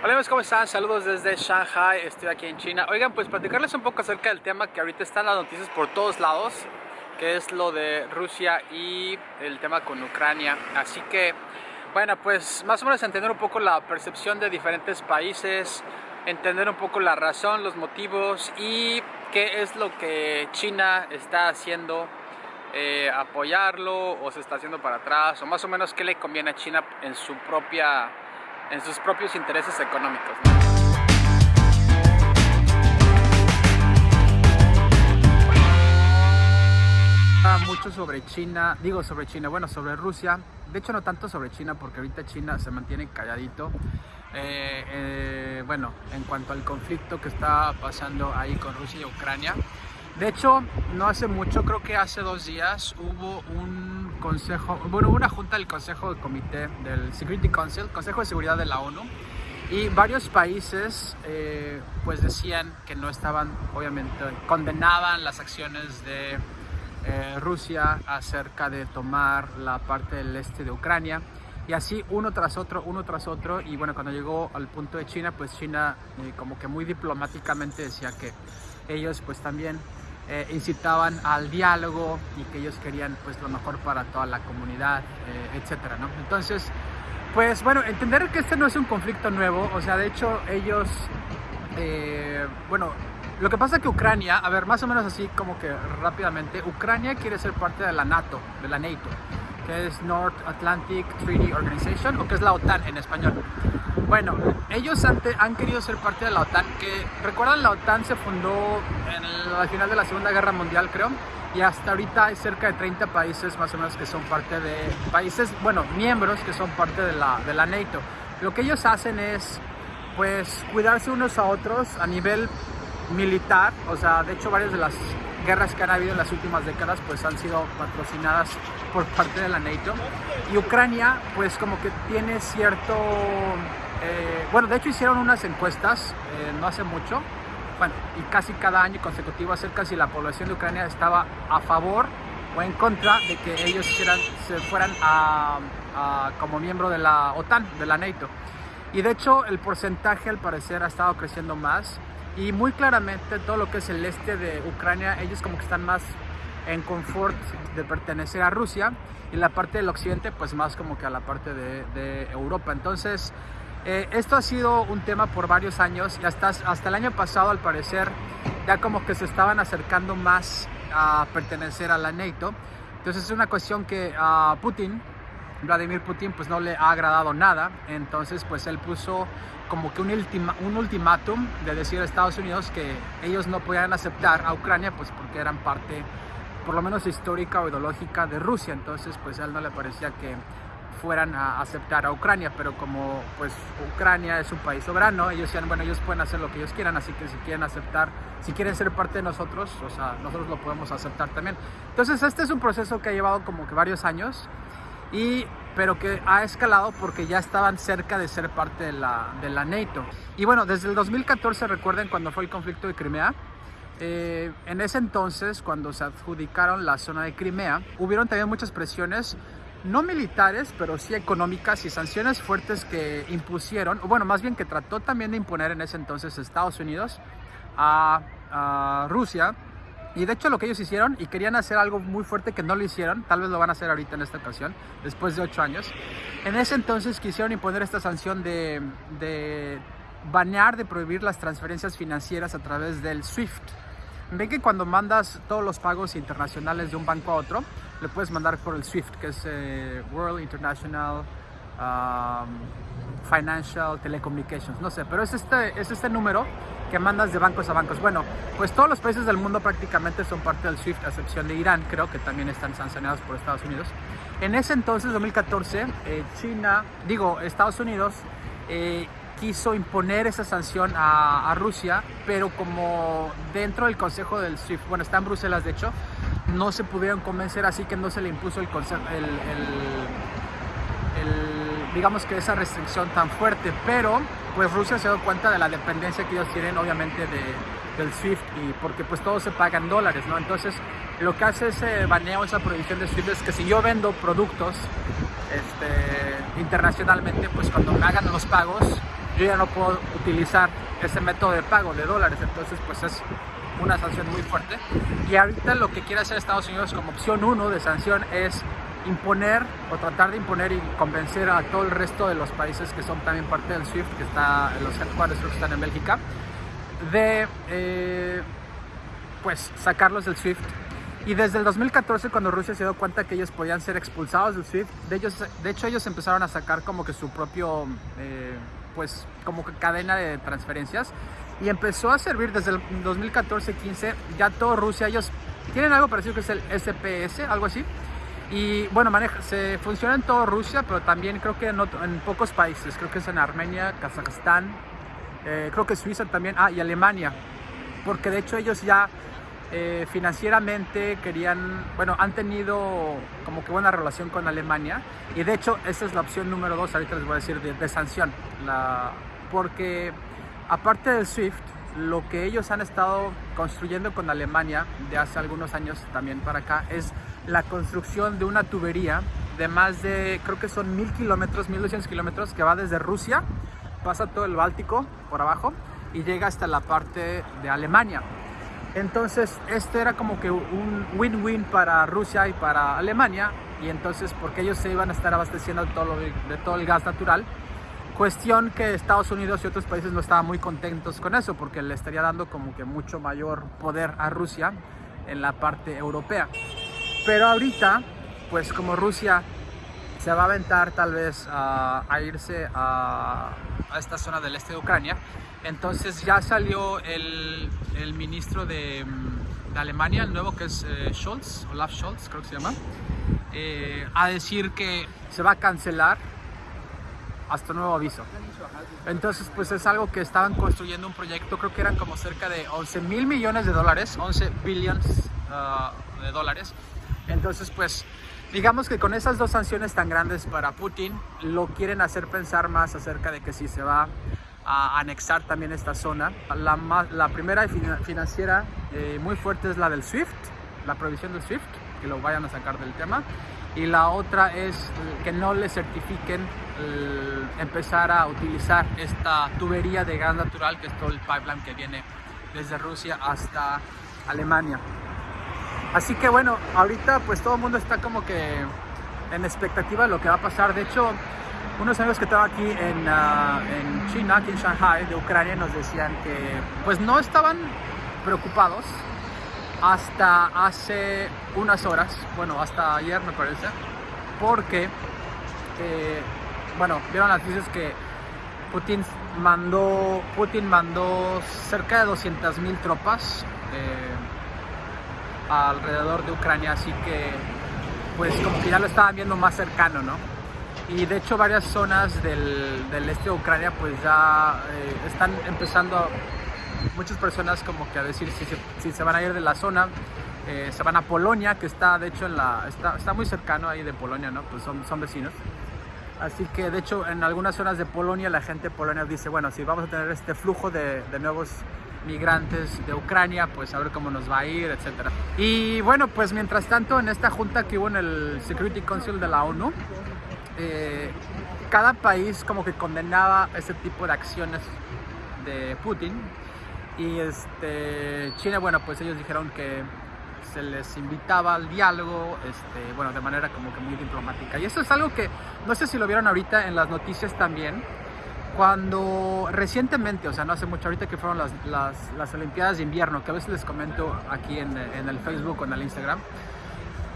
Hola amigos, ¿cómo están? Saludos desde Shanghai, estoy aquí en China. Oigan, pues platicarles un poco acerca del tema que ahorita están las noticias por todos lados, que es lo de Rusia y el tema con Ucrania. Así que, bueno, pues más o menos entender un poco la percepción de diferentes países, entender un poco la razón, los motivos y qué es lo que China está haciendo, eh, apoyarlo o se está haciendo para atrás, o más o menos qué le conviene a China en su propia en sus propios intereses económicos. Mucho sobre China, digo sobre China, bueno, sobre Rusia. De hecho, no tanto sobre China, porque ahorita China se mantiene calladito. Eh, eh, bueno, en cuanto al conflicto que está pasando ahí con Rusia y Ucrania. De hecho, no hace mucho, creo que hace dos días, hubo un consejo, bueno, una junta del Consejo de Comité del Security Council, Consejo de Seguridad de la ONU, y varios países eh, pues decían que no estaban, obviamente, condenaban las acciones de eh, Rusia acerca de tomar la parte del este de Ucrania. Y así uno tras otro, uno tras otro. Y bueno, cuando llegó al punto de China, pues China eh, como que muy diplomáticamente decía que ellos pues también eh, incitaban al diálogo y que ellos querían pues lo mejor para toda la comunidad, eh, etcétera, ¿no? Entonces, pues bueno, entender que este no es un conflicto nuevo, o sea, de hecho ellos, eh, bueno, lo que pasa es que Ucrania, a ver, más o menos así como que rápidamente, Ucrania quiere ser parte de la NATO, de la NATO, que es North Atlantic Treaty Organization, o que es la OTAN en español. Bueno, ellos han, querido ser parte de la OTAN, que recuerdan la OTAN se fundó en al final de la Segunda Guerra Mundial creo, y hasta ahorita hay cerca de 30 países más o menos que son parte de, países, bueno, miembros que son parte de la, de la NATO. Lo que ellos hacen es pues cuidarse unos a otros a nivel militar, o sea, de hecho varias de las guerras que han habido en las últimas décadas pues han sido patrocinadas por parte de la NATO y Ucrania pues como que tiene cierto eh, bueno, de hecho hicieron unas encuestas eh, no hace mucho, bueno, y casi cada año consecutivo acerca si la población de Ucrania estaba a favor o en contra de que ellos se fueran a, como miembro de la OTAN, de la NATO. Y de hecho el porcentaje al parecer ha estado creciendo más y muy claramente todo lo que es el este de Ucrania, ellos como que están más en confort de pertenecer a Rusia y la parte del occidente pues más como que a la parte de, de Europa. Entonces eh, esto ha sido un tema por varios años y hasta, hasta el año pasado al parecer ya como que se estaban acercando más a pertenecer a la NATO. Entonces es una cuestión que a Putin, Vladimir Putin, pues no le ha agradado nada. Entonces pues él puso como que un, ultima, un ultimátum de decir a Estados Unidos que ellos no podían aceptar a Ucrania pues porque eran parte por lo menos histórica o ideológica de Rusia. Entonces pues a él no le parecía que fueran a aceptar a Ucrania, pero como pues Ucrania es un país soberano, ellos decían, bueno, ellos pueden hacer lo que ellos quieran, así que si quieren aceptar, si quieren ser parte de nosotros, o sea, nosotros lo podemos aceptar también. Entonces este es un proceso que ha llevado como que varios años, y, pero que ha escalado porque ya estaban cerca de ser parte de la, de la NATO. Y bueno, desde el 2014, recuerden cuando fue el conflicto de Crimea, eh, en ese entonces, cuando se adjudicaron la zona de Crimea, hubieron también muchas presiones no militares, pero sí económicas y sanciones fuertes que impusieron, o bueno, más bien que trató también de imponer en ese entonces Estados Unidos a, Rusia. Y de hecho lo que ellos hicieron, y querían hacer algo muy fuerte que no lo hicieron, tal vez lo van a hacer ahorita en esta ocasión, después de ocho años, en ese entonces quisieron imponer esta sanción de, de banear, de prohibir las transferencias financieras a través del SWIFT. Ven que cuando mandas todos los pagos internacionales de un banco a otro, le puedes mandar por el SWIFT, que es eh, World International um, Financial Telecommunications, no sé, pero es este, es este número que mandas de bancos a bancos. Bueno, pues todos los países del mundo prácticamente son parte del SWIFT, a excepción de Irán, creo que también están sancionados por Estados Unidos. En ese entonces, 2014, eh, China, digo, Estados Unidos, eh, quiso imponer esa sanción a, a, Rusia, pero como dentro del Consejo del SWIFT, bueno, está en Bruselas de hecho, no se pudieron convencer, así que no se le impuso el, el, el, digamos que esa restricción tan fuerte, pero pues Rusia se dio cuenta de la dependencia que ellos tienen obviamente de, del SWIFT y porque pues todo se paga dólares, ¿no? Entonces lo que hace ese baneo, esa prohibición de SWIFT es que si yo vendo productos este, internacionalmente, pues cuando me hagan los pagos yo ya no puedo utilizar ese método de pago de dólares, entonces pues es una sanción muy fuerte. Y ahorita lo que quiere hacer Estados Unidos como opción 1 de sanción es imponer o tratar de imponer y convencer a todo el resto de los países que son también parte del SWIFT, que está en los headquarters que están en Bélgica, de eh, pues sacarlos del SWIFT. Y desde el 2014, cuando Rusia se dio cuenta que ellos podían ser expulsados del SWIFT, de, ellos, de hecho ellos empezaron a sacar como que su propio, eh, pues como cadena de transferencias y empezó a servir desde el 2014-15, ya todo Rusia, ellos tienen algo parecido que es el SPS, algo así, y bueno, maneja, se funciona en toda Rusia, pero también creo que en, en, pocos países. Creo que es en Armenia, Kazajstán, eh, creo que Suiza también, ah, y Alemania. Porque de hecho ellos ya eh, financieramente querían, bueno, han tenido como que buena relación con Alemania. Y de hecho esa es la opción número dos, ahorita les voy a decir, de, de sanción. La, porque aparte del SWIFT, lo que ellos han estado construyendo con Alemania de hace algunos años también para acá es la construcción de una tubería de más de, creo que son mil kilómetros, 1200 kilómetros, que va desde Rusia, pasa todo el Báltico por abajo y llega hasta la parte de Alemania. Entonces, este era como que un win-win para Rusia y para Alemania, y entonces, porque ellos se iban a estar abasteciendo de todo, de todo el gas natural, cuestión que Estados Unidos y otros países no estaban muy contentos con eso, porque le estaría dando como que mucho mayor poder a Rusia en la parte europea. Pero ahorita, pues como Rusia se va a aventar tal vez a, irse a, esta zona del este de Ucrania, entonces ya salió el, ministro de, Alemania, el nuevo que es eh, Scholz, Olaf Scholz creo que se llama, eh, a decir que se va a cancelar hasta nuevo aviso. Entonces, pues es algo que estaban construyendo un proyecto, creo que eran como cerca de 11 mil millones de dólares, 11 billions ah, de dólares, entonces, pues, digamos que con esas dos sanciones tan grandes para Putin, lo quieren hacer pensar más acerca de que si se va a anexar también esta zona. La, la primera financiera eh, muy fuerte es la del SWIFT, la provisión del SWIFT, que lo vayan a sacar del tema. Y la otra es que no le certifiquen empezar a utilizar esta tubería de gas natural, que es todo el pipeline que viene desde Rusia hasta Alemania. Así que bueno, ahorita pues todo el mundo está como que en expectativa de lo que va a pasar. De hecho, unos amigos que tengo aquí en, ah, en China, aquí en Shanghai, de Ucrania, nos decían que pues no estaban preocupados hasta hace unas horas, bueno, hasta ayer me parece, porque, eh, bueno, vieron las noticias que Putin mandó, Putin mandó cerca de 200.000 tropas. Eh, alrededor de Ucrania, así que pues como que ya lo estaban viendo más cercano, ¿no? Y de hecho varias zonas del, este de Ucrania pues ya eh, están empezando muchas personas como que a decir si se, si se van a ir de la zona, eh, se van a Polonia, que está de hecho en la, está, está, muy cercano ahí de Polonia, ¿no? Pues son, son vecinos. Así que de hecho en algunas zonas de Polonia la gente Polonia dice, bueno, si vamos a tener este flujo de, de nuevos migrantes de Ucrania, pues a ver cómo nos va a ir, etcétera. Y bueno, pues mientras tanto en esta junta que hubo en el Security Council de la ONU, eh, cada país como que condenaba ese tipo de acciones de Putin y este, China, bueno, pues ellos dijeron que se les invitaba al diálogo, este, bueno, de manera como que muy diplomática. Y eso es algo que, no sé si lo vieron ahorita en las noticias también, cuando recientemente, o sea, no hace mucho, ahorita que fueron las, las, Olimpiadas de invierno, que a veces les comento aquí en, en, el Facebook o en el Instagram,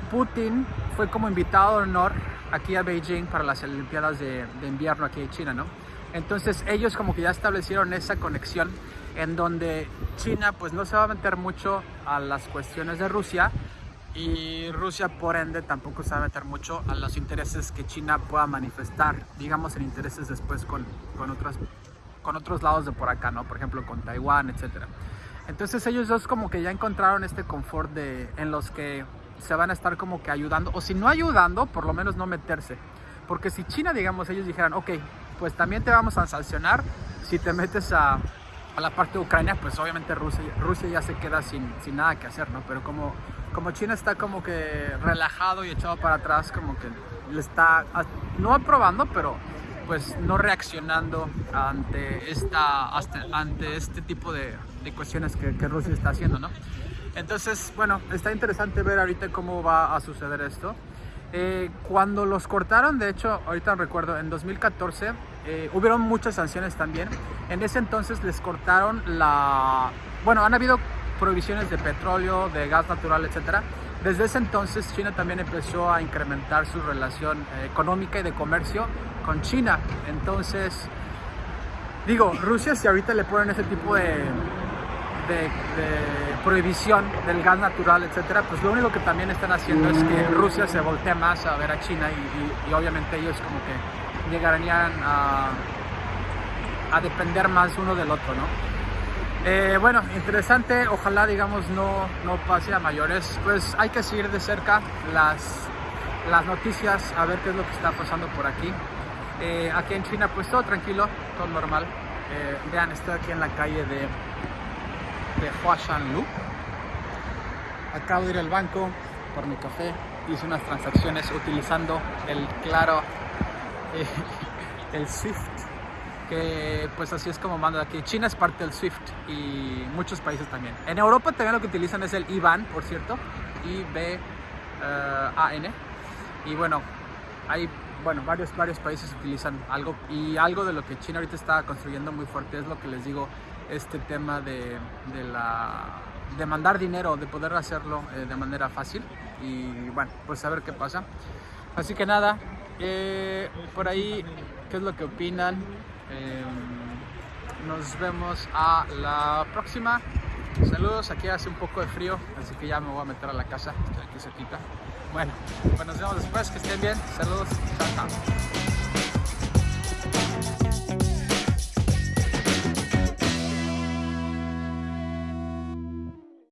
Putin fue como invitado de honor aquí a Beijing para las Olimpiadas de, de invierno aquí en China, ¿no? Entonces ellos como que ya establecieron esa conexión en donde China pues no se va a meter mucho a las cuestiones de Rusia, y Rusia por ende tampoco se va a meter mucho a los intereses que China pueda manifestar, digamos en intereses después con, con, otras, con otros lados de por acá, ¿no? Por ejemplo con Taiwán, etc. Entonces ellos dos como que ya encontraron este confort de, en los que se van a estar como que ayudando, o si no ayudando, por lo menos no meterse. Porque si China, digamos, ellos dijeran, ok, pues también te vamos a sancionar si te metes a, a la parte de Ucrania, pues obviamente Rusia, Rusia ya se queda sin, sin nada que hacer, ¿no? Pero como como China está como que relajado y echado para atrás, como que le está, no aprobando, pero pues no reaccionando ante, esta, ante este tipo de, de cuestiones que, que, Rusia está haciendo, ¿no? Entonces, bueno, está interesante ver ahorita cómo va a suceder esto. Eh, cuando los cortaron, de hecho, ahorita recuerdo, en 2014 eh, hubieron muchas sanciones también. En ese entonces les cortaron la... Bueno, han habido prohibiciones de petróleo, de gas natural, etcétera. Desde ese entonces China también empezó a incrementar su relación eh, económica y de comercio con China. Entonces, digo, Rusia si ahorita le ponen ese tipo de, de, prohibición del gas natural, etcétera, pues lo único que también están haciendo es que Rusia se voltee más a ver a China y, obviamente ellos como que llegarían a, a depender más uno del otro, ¿no? Eh, bueno, interesante, ojalá digamos no, no pase a mayores, pues hay que seguir de cerca las, las noticias, a ver qué es lo que está pasando por aquí. Eh, aquí en China pues todo tranquilo, todo normal. Eh, vean, estoy aquí en la calle de, de Huashanlu. Acabo de ir al banco por mi café, hice unas transacciones utilizando el claro, el Swift que pues así es como manda aquí. China es parte del SWIFT y muchos países también. En Europa también lo que utilizan es el IBAN, por cierto, I-B-A-N. y bueno, hay bueno, varios, varios países utilizan algo y algo de lo que China ahorita está construyendo muy fuerte es lo que les digo, este tema de, de la, de mandar dinero, de poder hacerlo eh, de manera fácil y bueno, pues a ver qué pasa. Así que nada, eh, por ahí, ¿qué es lo que opinan? Em, nos vemos a la próxima. Saludos, aquí hace un poco de frío, así que ya me voy a meter a la casa, estoy aquí cerquita. Bueno, pues nos vemos después, que estén bien. Saludos, chao.